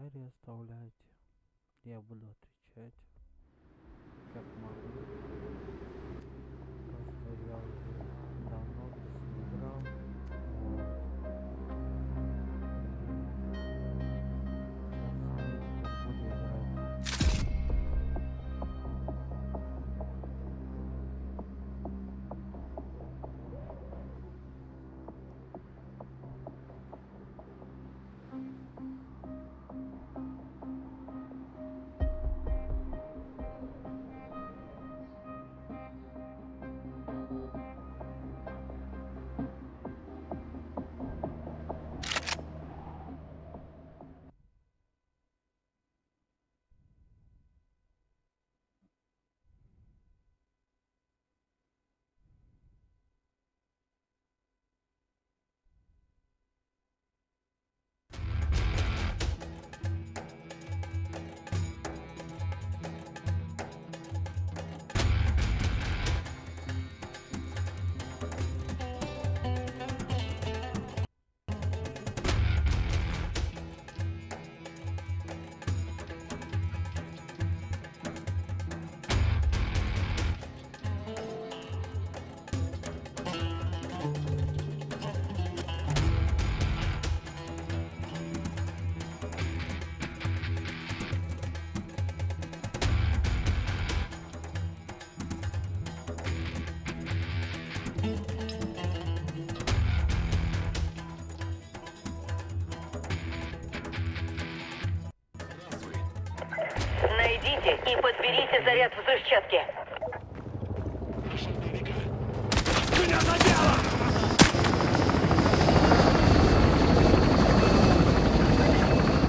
комментарии оставляйте. Я буду отвечать и подберите заряд взрывчатки. Меня!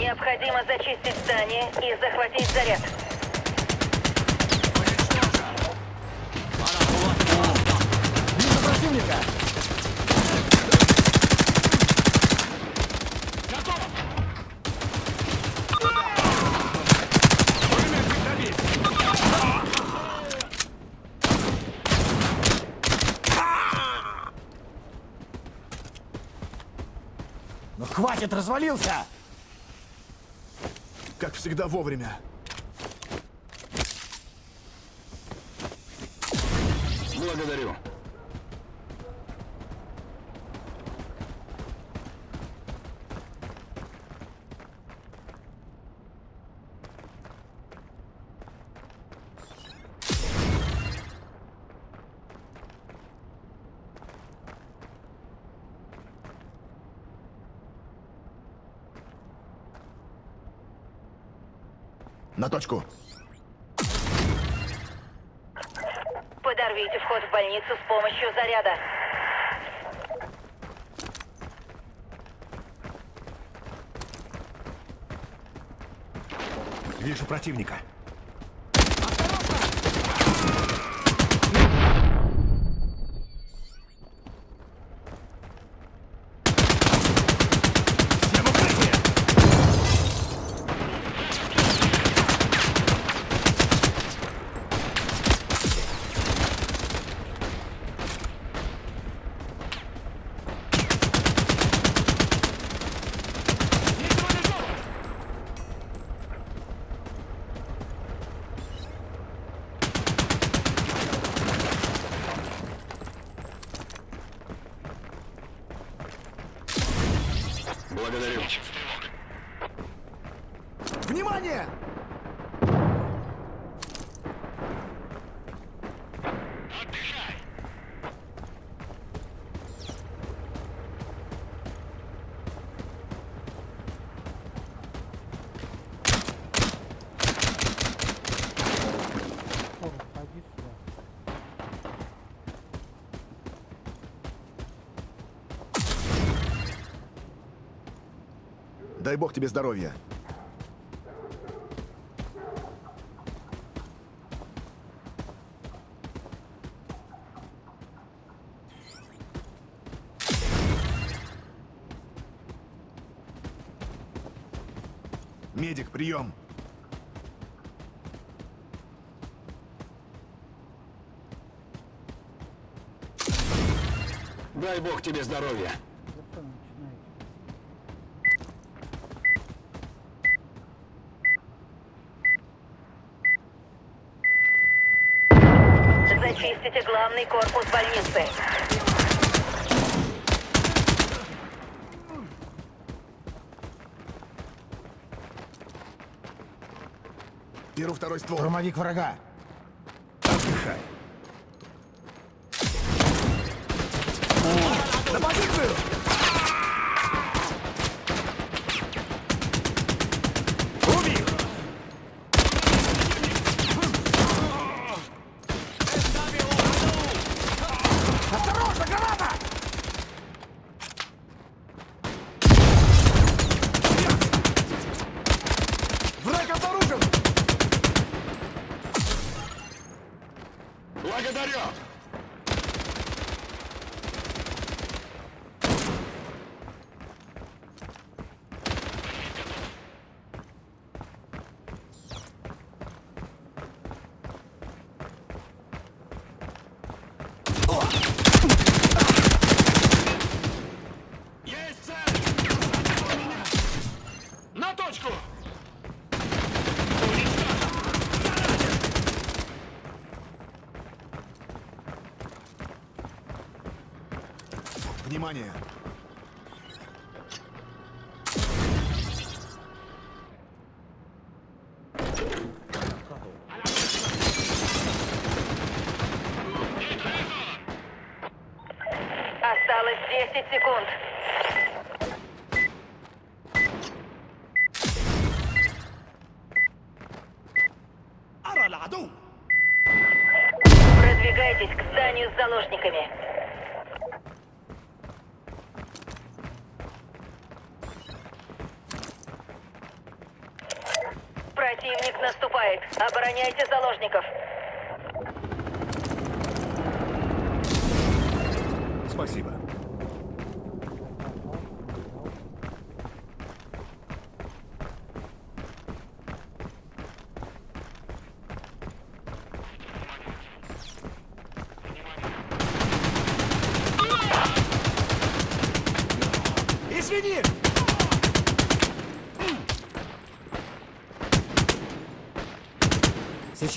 Необходимо зачистить здание и захватить заряд. Вижу противника! Готов! Пулеметчик добит! Ну хватит, развалился! Как всегда вовремя. Благодарю. На точку. Подорвите вход в больницу с помощью заряда. Вижу противника. Благодарю. Внимание! Дай бог тебе здоровья. Медик, прием. Дай бог тебе здоровья. Зачистите главный корпус больницы. Беру второй ствол. Штурмовик врага. Отдыхай. На позицию! Убил! Осторожно, граната! Враг обнаружен! Благодарю! Есть цель! У меня! На точку! Уничтожен! Внимание! Осталось 10 секунд. Противник наступает. Обороняйте заложников. Спасибо. Извини!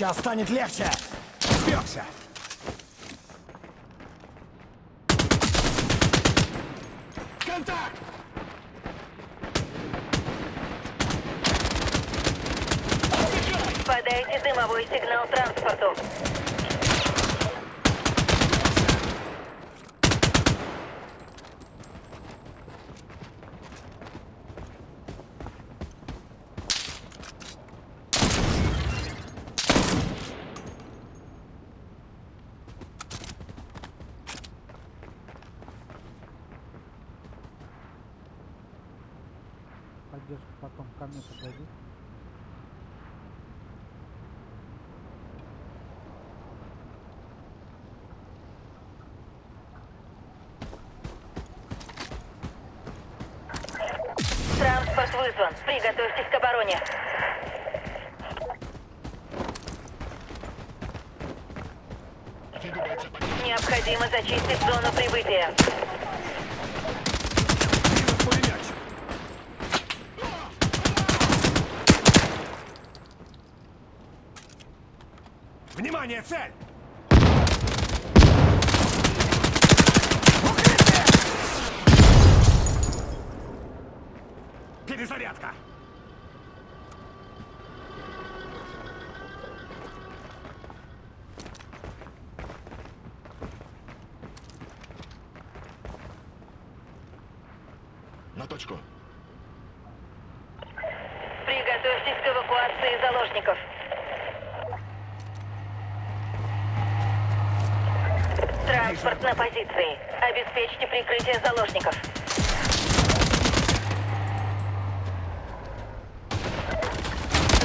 Сейчас станет легче! Спекся! Контакт! Подайте дымовой сигнал транспорту. Поддержка потом ко мне подойди. Транспорт вызван. Приготовьтесь к обороне. Необходимо зачистить зону прибытия. Минус пулеметчик! Внимание, цель! Перезарядка! На точку. Приготовьтесь к эвакуации заложников. Транспорт на позиции. Обеспечьте прикрытие заложников.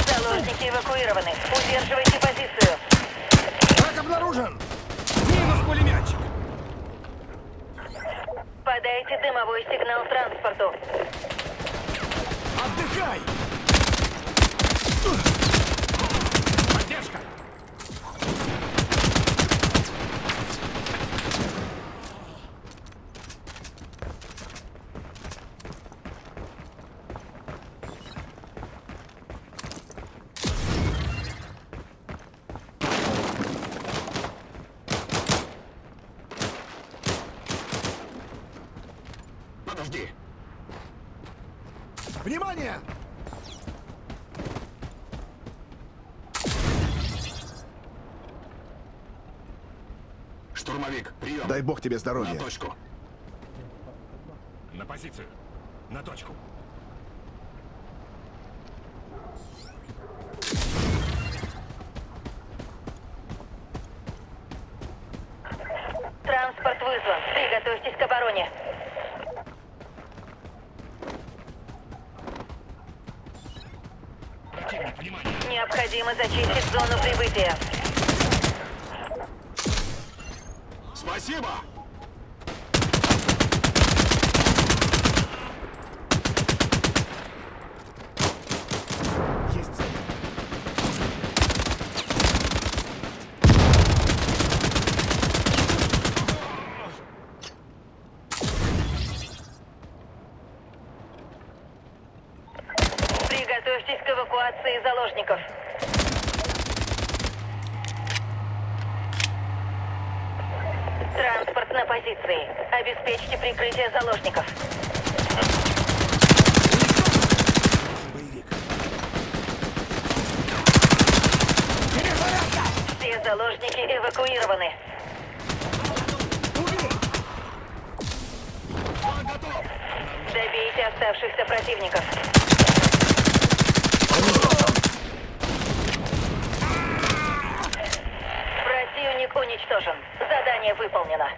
Заложники эвакуированы. Удерживайте позицию. Враг обнаружен! Минус пулеметчик! Подайте дымовой сигнал транспорту. Отдыхай! Подожди! Внимание! Штурмовик, прием. Дай бог тебе здоровья. На точку. На позицию. На точку. Необходимо зачистить зону прибытия. Спасибо! Есть цель. Приготовьтесь к эвакуации заложников. Транспорт на позиции. Обеспечьте прикрытие заложников. Боевик. Все заложники эвакуированы. Добейте оставшихся противников. Противник уничтожен. Задание выполнено.